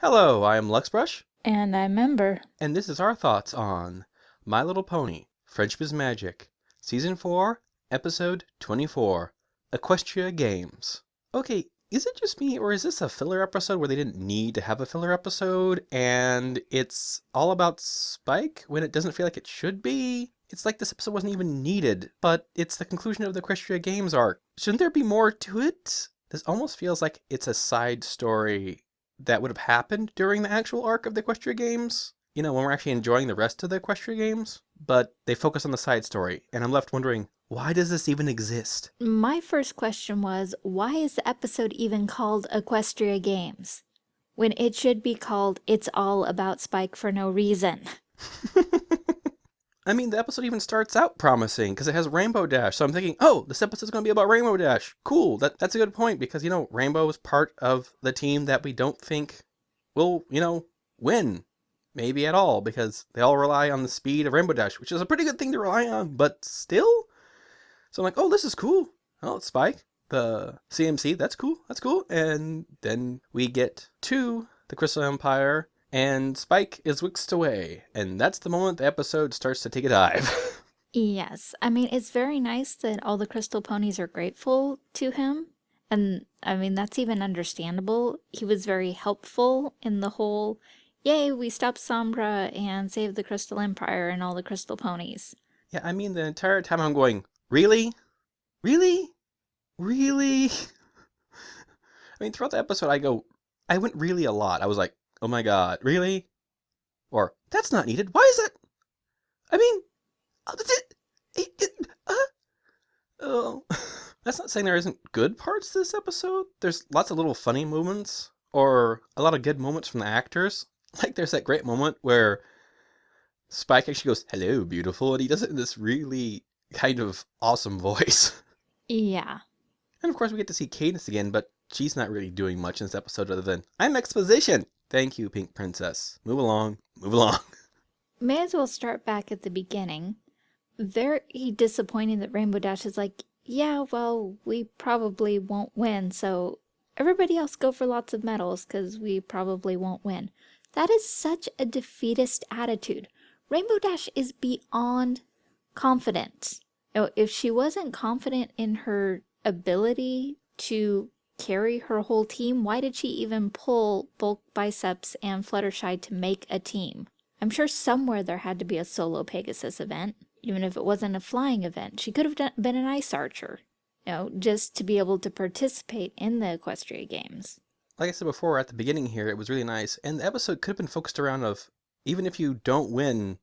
Hello, I am Luxbrush, And I remember. and this is our thoughts on My Little Pony, Friendship is Magic, Season 4, Episode 24, Equestria Games. Okay, is it just me, or is this a filler episode where they didn't need to have a filler episode, and it's all about Spike when it doesn't feel like it should be? It's like this episode wasn't even needed, but it's the conclusion of the Equestria Games arc. Shouldn't there be more to it? This almost feels like it's a side story that would have happened during the actual arc of the Equestria Games. You know, when we're actually enjoying the rest of the Equestria Games. But they focus on the side story, and I'm left wondering, why does this even exist? My first question was why is the episode even called Equestria Games? When it should be called It's All About Spike for No Reason. I mean, the episode even starts out promising because it has Rainbow Dash. So I'm thinking, oh, this episode's going to be about Rainbow Dash. Cool. That that's a good point because you know Rainbow is part of the team that we don't think will, you know, win, maybe at all because they all rely on the speed of Rainbow Dash, which is a pretty good thing to rely on. But still, so I'm like, oh, this is cool. Oh, it's Spike, the CMC. That's cool. That's cool. And then we get to the Crystal Empire and Spike is whisked away, and that's the moment the episode starts to take a dive. Yes, I mean, it's very nice that all the crystal ponies are grateful to him. And I mean, that's even understandable. He was very helpful in the whole, yay, we stopped Sombra and saved the Crystal Empire and all the crystal ponies. yeah, I mean, the entire time I'm going, really? Really? Really? I mean, throughout the episode, I go, I went really a lot. I was like, oh my god, really? Or, that's not needed. Why is that? I mean, uh, it, it, it, uh, oh. That's not saying there isn't good parts to this episode. There's lots of little funny moments, or a lot of good moments from the actors. Like, there's that great moment where Spike actually goes, hello, beautiful, and he does it in this really kind of awesome voice. Yeah. And of course, we get to see Cadance again, but she's not really doing much in this episode other than, I'm exposition! Thank you, Pink Princess. Move along, move along. May as well start back at the beginning. Very disappointing that Rainbow Dash is like, yeah, well, we probably won't win, so everybody else go for lots of medals because we probably won't win. That is such a defeatist attitude. Rainbow Dash is beyond confident. If she wasn't confident in her ability to carry her whole team, why did she even pull Bulk Biceps and Fluttershy to make a team? I'm sure somewhere there had to be a solo Pegasus event, even if it wasn't a flying event. She could have done, been an ice archer, you know, just to be able to participate in the Equestria Games. Like I said before, at the beginning here, it was really nice, and the episode could have been focused around of, even if you don't win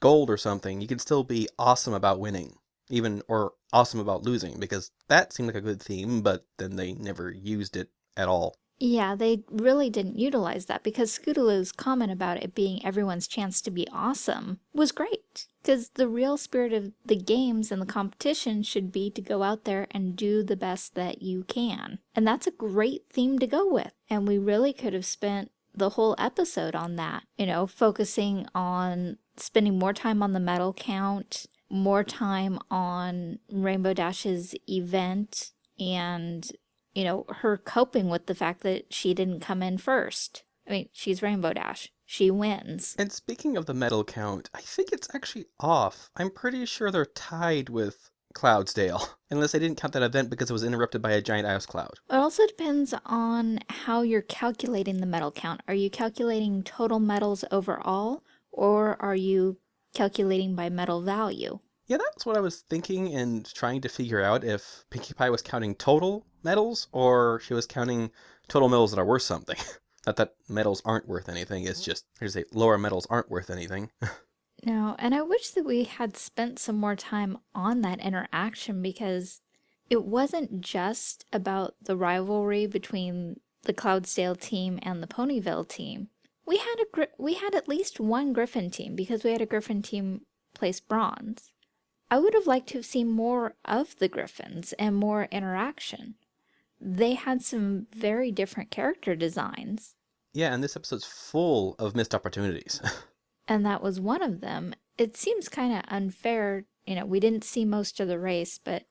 gold or something, you can still be awesome about winning. Even, or awesome about losing, because that seemed like a good theme, but then they never used it at all. Yeah, they really didn't utilize that because Scootaloo's comment about it being everyone's chance to be awesome was great. Because the real spirit of the games and the competition should be to go out there and do the best that you can. And that's a great theme to go with. And we really could have spent the whole episode on that, you know, focusing on spending more time on the medal count, more time on Rainbow Dash's event, and you know, her coping with the fact that she didn't come in first. I mean, she's Rainbow Dash. She wins. And speaking of the medal count, I think it's actually off. I'm pretty sure they're tied with Cloudsdale, unless they didn't count that event because it was interrupted by a giant ice cloud. It also depends on how you're calculating the medal count. Are you calculating total medals overall, or are you calculating by medal value? Yeah, that's what I was thinking and trying to figure out if Pinkie Pie was counting total medals or she was counting total medals that are worth something. Not that medals aren't worth anything, it's just, here's a lower medals aren't worth anything. No, and I wish that we had spent some more time on that interaction because it wasn't just about the rivalry between the Cloudsdale team and the Ponyville team. We had a gri we had at least one Griffin team because we had a Griffin team place bronze. I would have liked to have seen more of the Griffins and more interaction. They had some very different character designs. yeah, and this episode's full of missed opportunities. and that was one of them. It seems kind of unfair, you know, we didn't see most of the race, but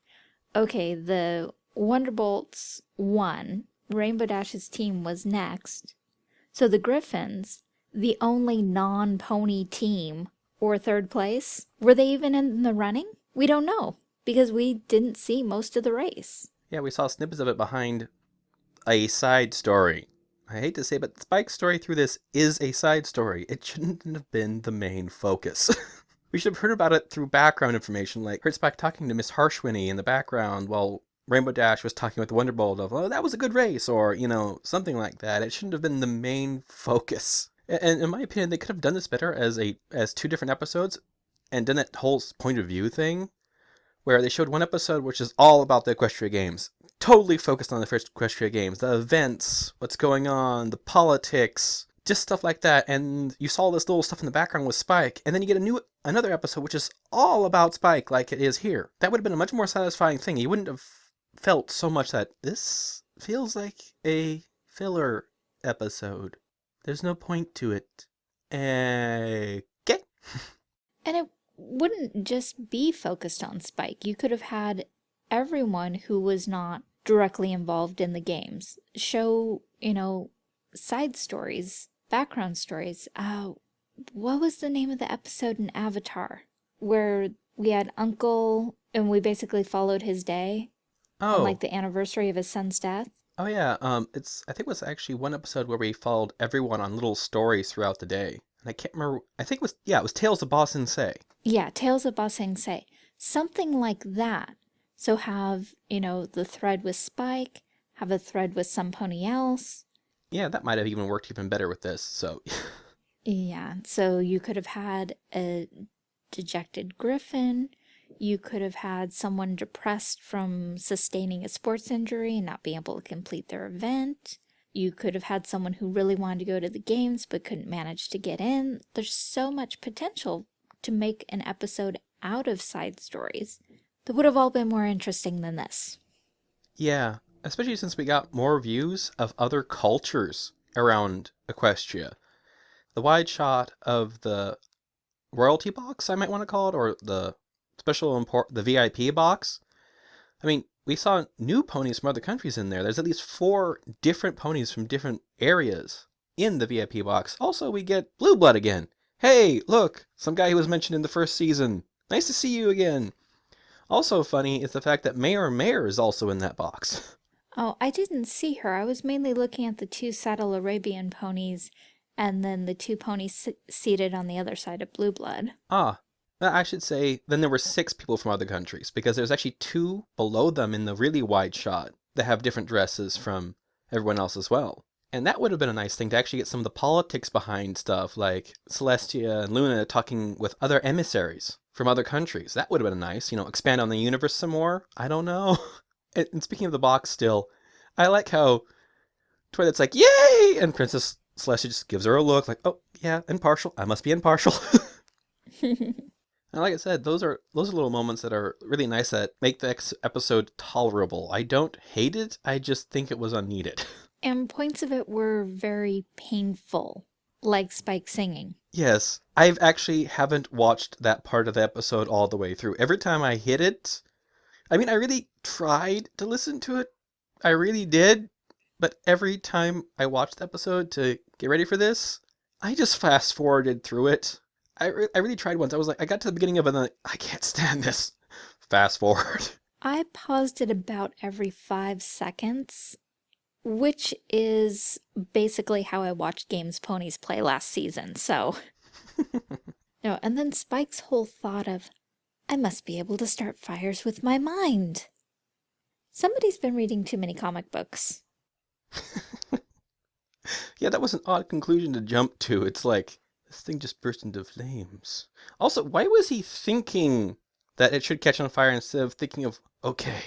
okay, the Wonderbolts won. Rainbow Dash's team was next. So the Griffins, the only non pony team or third place, were they even in the running? We don't know because we didn't see most of the race. Yeah, we saw snippets of it behind a side story. I hate to say, but Spike's story through this is a side story. It shouldn't have been the main focus. we should have heard about it through background information, like heard Spike talking to Miss Harshwhinny in the background while Rainbow Dash was talking with the Wonderbolt of, oh, that was a good race, or, you know, something like that. It shouldn't have been the main focus. And in my opinion, they could have done this better as a as two different episodes and done that whole point of view thing where they showed one episode which is all about the Equestria Games. Totally focused on the first Equestria Games, the events, what's going on, the politics, just stuff like that. And you saw this little stuff in the background with Spike, and then you get a new another episode which is all about Spike like it is here. That would have been a much more satisfying thing. You wouldn't have felt so much that this feels like a filler episode. There's no point to it. Okay. And it wouldn't just be focused on Spike. You could have had everyone who was not directly involved in the games show, you know, side stories, background stories. Uh, what was the name of the episode in Avatar where we had Uncle and we basically followed his day? Oh. on like the anniversary of his son's death. Oh yeah, um, it's I think it was actually one episode where we followed everyone on little stories throughout the day, and I can't remember. I think it was yeah, it was Tales of Ba Sing Se. Yeah, Tales of Ba Sing Se. Something like that. So have, you know, the thread with Spike, have a thread with some pony else. Yeah, that might have even worked even better with this. So Yeah, so you could have had a dejected griffin. You could have had someone depressed from sustaining a sports injury and not being able to complete their event. You could have had someone who really wanted to go to the games but couldn't manage to get in. There's so much potential to make an episode out of side stories that would have all been more interesting than this. yeah, especially since we got more views of other cultures around Equestria. The wide shot of the royalty box, I might want to call it, or the special import, the VIP box. I mean, we saw new ponies from other countries in there. There's at least four different ponies from different areas in the VIP box. Also, we get Blue Blood again. Hey, look, some guy who was mentioned in the first season. Nice to see you again. Also funny is the fact that Mayor Mayor is also in that box. Oh, I didn't see her. I was mainly looking at the two saddle Arabian ponies and then the two ponies seated on the other side of Blue Blood. Ah, Uh, I should say then there were six people from other countries because there's actually two below them in the really wide shot that have different dresses from everyone else as well. And that would have been a nice thing to actually get some of the politics behind stuff like Celestia and Luna talking with other emissaries from other countries. That would have been nice, you know, expand on the universe some more. I don't know. And, and speaking of the box still, I like how Twilight's like, yay! And Princess Celestia just gives her a look like, oh, yeah, impartial. I must be impartial. And like I said, those are those are little moments that are really nice that make the episode tolerable. I don't hate it. I just think it was unneeded. and points of it were very painful, like Spike singing. yes, I've actually haven't watched that part of the episode all the way through. Every time I hit it, I mean, I really tried to listen to it. I really did. But every time I watched the episode to get ready for this, I just fast forwarded through it. I, re- I really tried once. I was like, I got to the beginning of it and like, I can't stand this. Fast forward. I paused it about every five seconds, which is basically how I watched Games Ponies play last season, so. no, and then Spike's whole thought of, I must be able to start fires with my mind. Somebody's been reading too many comic books. Yeah, that was an odd conclusion to jump to. It's like, this thing just burst into flames. Also, why was he thinking that it should catch on fire instead of thinking of, okay,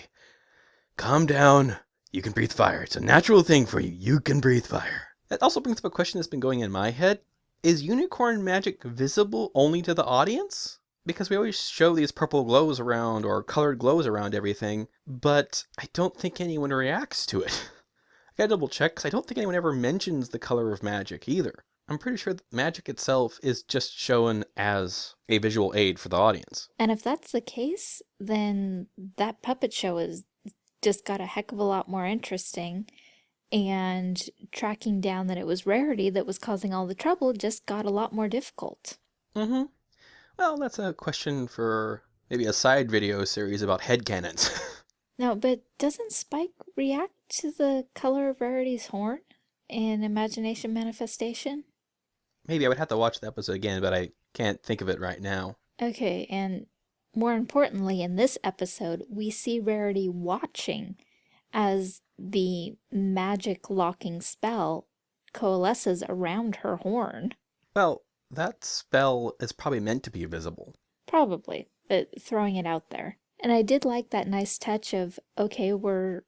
calm down, you can breathe fire. It's a natural thing for you. You can breathe fire. That also brings up a question that's been going in my head. Is unicorn magic visible only to the audience? Because we always show these purple glows around or colored glows around everything, but I don't think anyone reacts to it. I gotta double check because I don't think anyone ever mentions the color of magic either. I'm pretty sure that magic itself is just shown as a visual aid for the audience. And if that's the case, then that puppet show is just got a heck of a lot more interesting. And tracking down that it was Rarity that was causing all the trouble just got a lot more difficult. Mm-hmm. Well, that's a question for maybe a side video series about headcanons. No, but doesn't Spike react to the color of Rarity's horn in Imagination Manifestation? Maybe I would have to watch the episode again, but I can't think of it right now. Okay, and more importantly, in this episode, we see Rarity watching as the magic locking spell coalesces around her horn. Well, that spell is probably meant to be visible. Probably, but throwing it out there. And I did like that nice touch of, okay, we're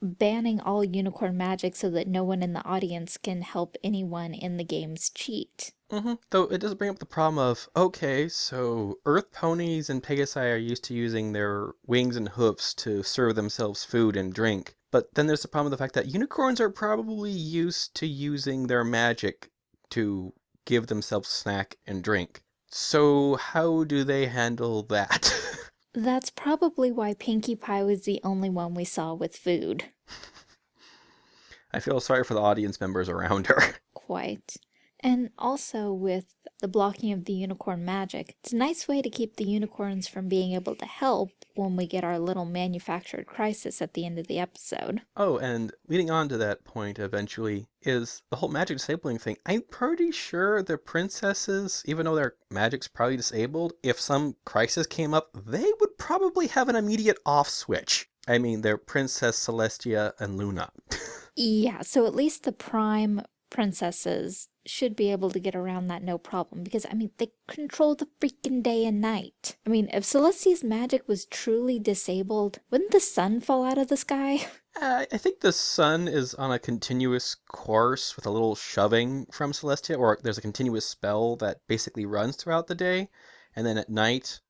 banning all unicorn magic so that no one in the audience can help anyone in the games cheat. Mm-hmm. Though it does bring up the problem of, okay, so earth ponies and pegasi are used to using their wings and hoofs to serve themselves food and drink. But then there's the problem of the fact that unicorns are probably used to using their magic to give themselves snack and drink. So how do they handle that? That's probably why Pinkie Pie was the only one we saw with food. I feel sorry for the audience members around her. Quite. And also with the blocking of the unicorn magic, it's a nice way to keep the unicorns from being able to help when we get our little manufactured crisis at the end of the episode. Oh, and leading on to that point eventually is the whole magic disabling thing. I'm pretty sure the princesses, even though their magic's probably disabled, if some crisis came up, they would probably have an immediate off switch. I mean, they're Princess Celestia and Luna. Yeah, so at least the prime princesses should be able to get around that no problem because I mean they control the freaking day and night. I mean if Celestia's magic was truly disabled, wouldn't the sun fall out of the sky? Uh, I think the sun is on a continuous course with a little shoving from Celestia, or there's a continuous spell that basically runs throughout the day, and then at night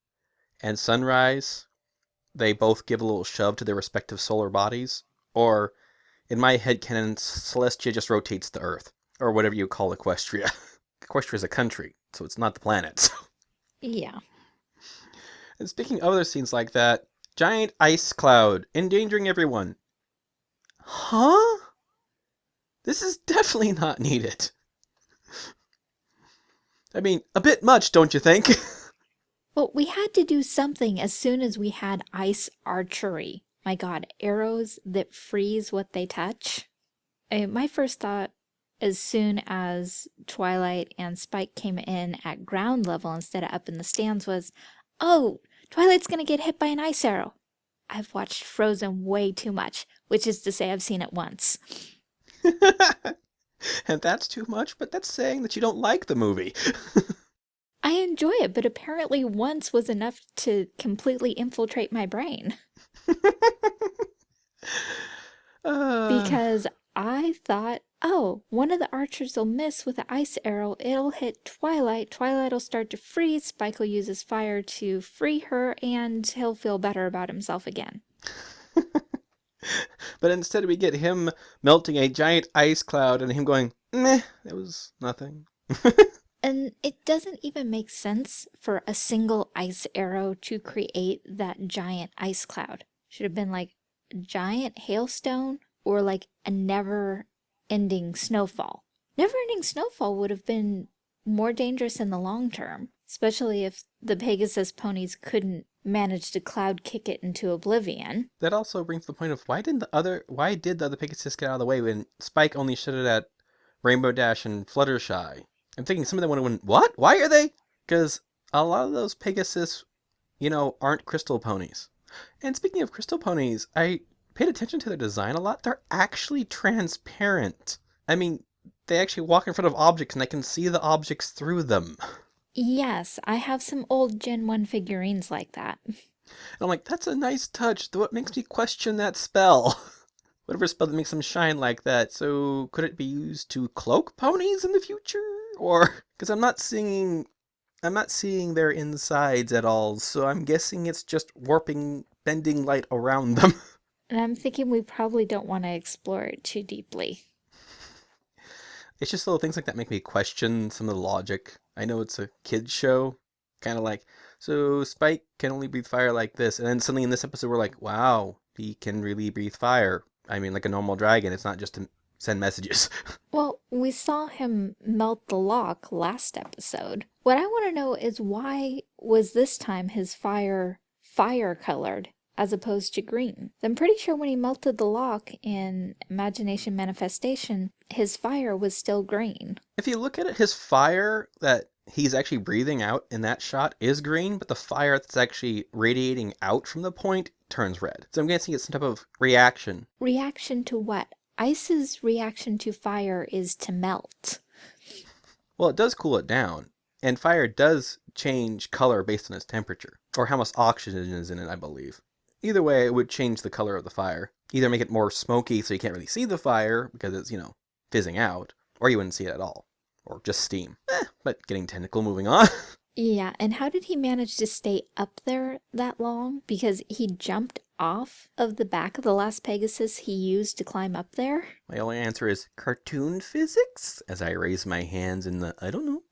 and sunrise, they both give a little shove to their respective solar bodies. Or, in my head canon, Celestia just rotates the Earth, or whatever you call Equestria. Equestria is a country, so it's not the planet. So. Yeah. And speaking of other scenes like that, giant ice cloud endangering everyone. Huh? This is definitely not needed. I mean, a bit much, don't you think? Well, we had to do something as soon as we had ice archery. My god, arrows that freeze what they touch. Uh, my first thought, as soon as Twilight and Spike came in at ground level instead of up in the stands, was, oh, Twilight's gonna get hit by an ice arrow. I've watched Frozen way too much, which is to say I've seen it once. and that's too much, but that's saying that you don't like the movie. I enjoy it, but apparently once was enough to completely infiltrate my brain. Uh, Because I thought, oh, one of the archers will miss with the ice arrow. It'll hit Twilight. Twilight will start to freeze. Spike will use his fire to free her, and he'll feel better about himself again. but instead we get him melting a giant ice cloud and him going, meh, it was nothing. And it doesn't even make sense for a single ice arrow to create that giant ice cloud. Should have been like a giant hailstone or like a never ending snowfall. Never ending snowfall would have been more dangerous in the long term, especially if the Pegasus ponies couldn't manage to cloud kick it into oblivion. That also brings the point of why didn't the other why did the other Pegasus get out of the way when Spike only shot it at Rainbow Dash and Fluttershy? I'm thinking some of them would have went, what? Why are they? Because a lot of those Pegasus, you know, aren't crystal ponies. And speaking of crystal ponies, I paid attention to their design a lot. They're actually transparent. I mean, they actually walk in front of objects and I can see the objects through them. Yes, I have some old Gen 1 figurines like that. And I'm like, that's a nice touch, though it makes me question that spell. Whatever spell that makes them shine like that. So could it be used to cloak ponies in the future? Or because I'm not seeing I'm not seeing their insides at all, so I'm guessing it's just warping bending light around them. And I'm thinking we probably don't want to explore it too deeply. It's just little things like that make me question some of the logic. I know it's a kids show, kind of like so Spike can only breathe fire like this, and then suddenly in this episode we're like, wow, he can really breathe fire. I mean, like a normal dragon. It's not just to send messages. Well, we saw him melt the lock last episode. What I want to know is why was this time his fire fire colored as opposed to green? I'm pretty sure when he melted the lock in Imagination Manifestation, his fire was still green. if you look at it, his fire that he's actually breathing out in that shot is green, but the fire that's actually radiating out from the point turns red. So I'm guessing it's some type of reaction. Reaction to what? Ice's reaction to fire is to melt. Well, it does cool it down, and fire does change color based on its temperature, or how much oxygen is in it, I believe. Either way, it would change the color of the fire. Either make it more smoky so you can't really see the fire because it's, you know, fizzing out, or you wouldn't see it at all. Or just steam. Eh, but getting technical, moving on. Yeah, and how did he manage to stay up there that long? Because he jumped off of the back of the last Pegasus he used to climb up there? My only answer is cartoon physics, as I raise my hands in the I don't know.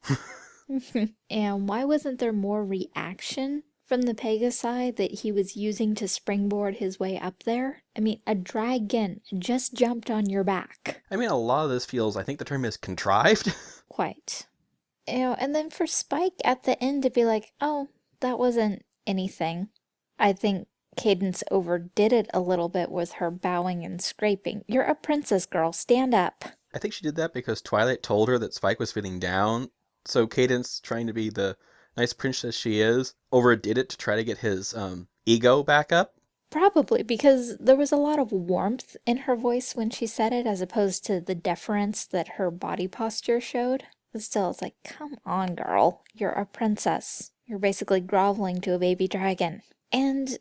and why wasn't there more reaction from the Pegasi that he was using to springboard his way up there? I mean, a dragon just jumped on your back. I mean, a lot of this feels, I think the term is contrived. Quite. You know, and then for Spike at the end to be like, oh, that wasn't anything. I think Cadance overdid it a little bit with her bowing and scraping. You're a princess girl, stand up. I think she did that because Twilight told her that Spike was feeling down. So Cadance, trying to be the nice princess she is, overdid it to try to get his um, ego back up. Probably because there was a lot of warmth in her voice when she said it, as opposed to the deference that her body posture showed. But still, it's like, come on, girl. You're a princess. You're basically groveling to a baby dragon. And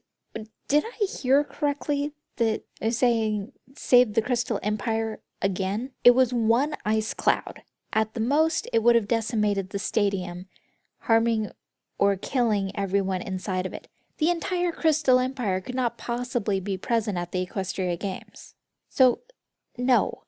did I hear correctly that saying save the Crystal Empire again? It was one ice cloud. At the most, it would have decimated the stadium, harming or killing everyone inside of it. The entire Crystal Empire could not possibly be present at the Equestria Games. So, no.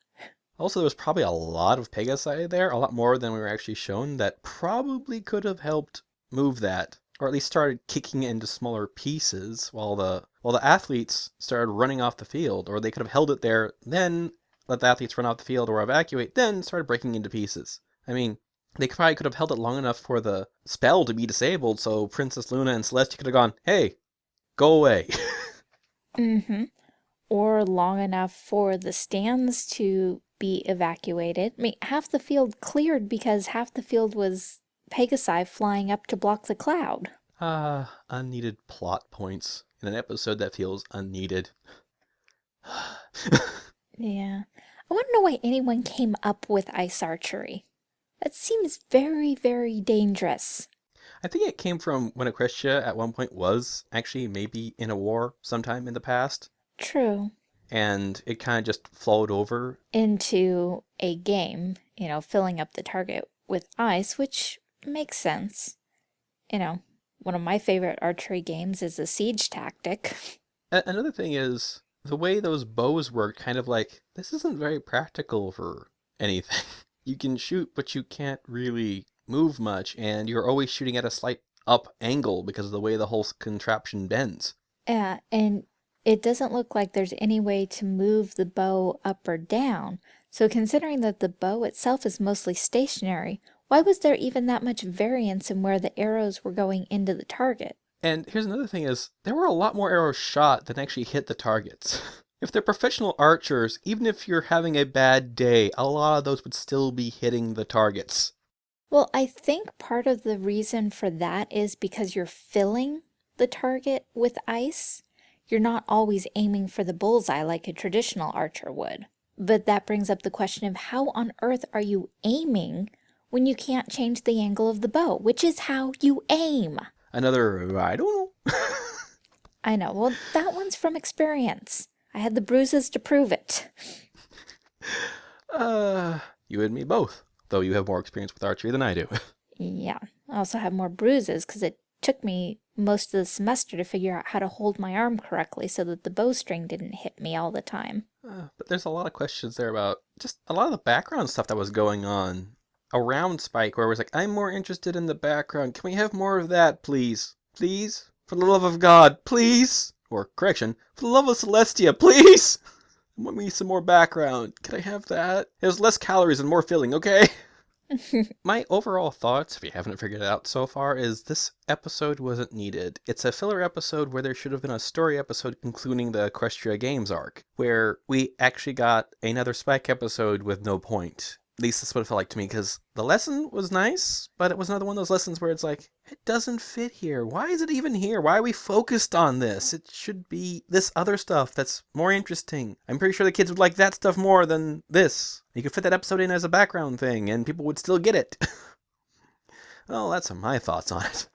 Also, there was probably a lot of Pegasi there, a lot more than we were actually shown, that probably could have helped move that, or at least started kicking it into smaller pieces while the while the athletes started running off the field, or they could have held it there, then let the athletes run off the field or evacuate, then started breaking into pieces. I mean, they probably could have held it long enough for the spell to be disabled, so Princess Luna and Celestia could have gone, "Hey, go away." mm-hmm. Or long enough for the stands to be evacuated. I mean, half the field cleared because half the field was Pegasi flying up to block the cloud. Ah, unneeded plot points in an episode that feels unneeded. yeah. I want to know why anyone came up with ice archery. That seems very, very dangerous. I think it came from when Equestria at one point was actually maybe in a war sometime in the past. True. And it kind of just flowed over into a game, you know, filling up the target with ice, which makes sense. You know, one of my favorite archery games is a siege tactic. Another thing is the way those bows work, kind of like, this isn't very practical for anything. you can shoot, but you can't really move much, and you're always shooting at a slight up angle because of the way the whole contraption bends. Yeah, and it doesn't look like there's any way to move the bow up or down. So considering that the bow itself is mostly stationary, why was there even that much variance in where the arrows were going into the target? And here's another thing is, there were a lot more arrows shot than actually hit the targets. if they're professional archers, even if you're having a bad day, a lot of those would still be hitting the targets. Well, I think part of the reason for that is because you're filling the target with ice. You're not always aiming for the bullseye like a traditional archer would. But that brings up the question of how on earth are you aiming when you can't change the angle of the bow, which is how you aim. Another, I don't know. I know. Well, that one's from experience. I had the bruises to prove it. Uh, you and me both, though you have more experience with archery than I do. yeah. I also have more bruises because it took me most of the semester to figure out how to hold my arm correctly so that the bowstring didn't hit me all the time. Uh, but there's a lot of questions there about just a lot of the background stuff that was going on around Spike where it was like, I'm more interested in the background. Can we have more of that, please? Please? For the love of God, please? Or, correction, for the love of Celestia, please? I want me some more background. Can I have that? It was less calories and more filling, okay? My overall thoughts, if you haven't figured it out so far, is this episode wasn't needed. It's a filler episode where there should have been a story episode concluding the Equestria Games arc, where we actually got another Spike episode with no point. Least that's what it felt like to me, because the lesson was nice, but it was another one of those lessons where it's like, it doesn't fit here. Why is it even here? Why are we focused on this? It should be this other stuff that's more interesting. I'm pretty sure the kids would like that stuff more than this. You could fit that episode in as a background thing, and people would still get it. well, that's my thoughts on it.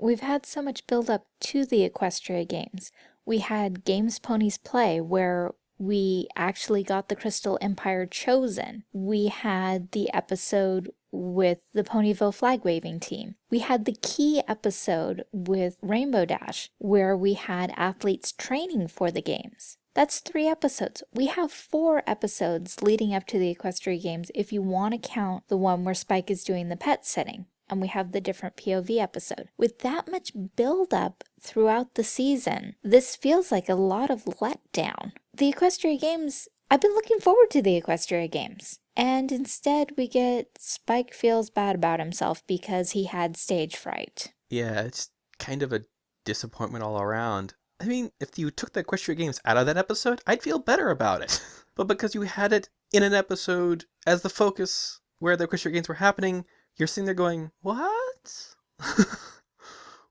We've had so much build up to the Equestria games. We had Games Ponies Play, where we actually got the Crystal Empire chosen. We had the episode with the Ponyville flag waving team. We had the key episode with Rainbow Dash, where we had athletes training for the games. That's three episodes. We have four episodes leading up to the Equestria Games if you want to count the one where Spike is doing the pet sitting and we have the different POV episode. With that much build up throughout the season, this feels like a lot of letdown. The Equestria Games, I've been looking forward to the Equestria Games. And instead we get Spike feels bad about himself because he had stage fright. Yeah, it's kind of a disappointment all around. I mean, if you took the Equestria Games out of that episode, I'd feel better about it. but because you had it in an episode as the focus where the Equestria Games were happening, you're sitting there going, What?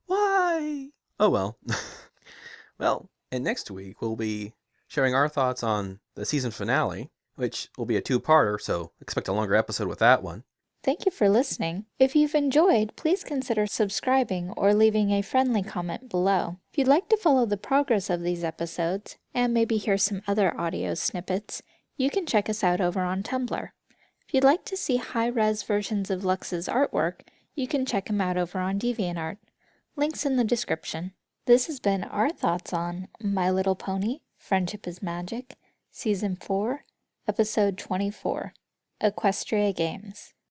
Why? Oh well. well, and next week we'll be sharing our thoughts on the season finale, which will be a two parter, so expect a longer episode with that one. Thank you for listening. If you've enjoyed, please consider subscribing or leaving a friendly comment below. If you'd like to follow the progress of these episodes, and maybe hear some other audio snippets, you can check us out over on Tumblr. If you'd like to see high-res versions of Lux's artwork, you can check him out over on DeviantArt. Links in the description. This has been our thoughts on My Little Pony, Friendship is Magic, Season 4, Episode 24, Equestria Games.